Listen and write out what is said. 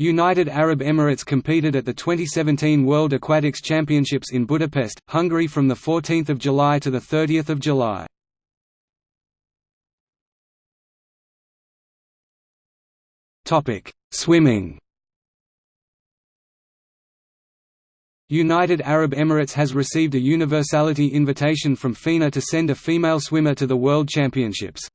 United Arab Emirates competed at the 2017 World Aquatics Championships in Budapest, Hungary from 14 July to 30 July. Swimming United Arab Emirates has received a universality invitation from FINA to send a female swimmer to the World Championships.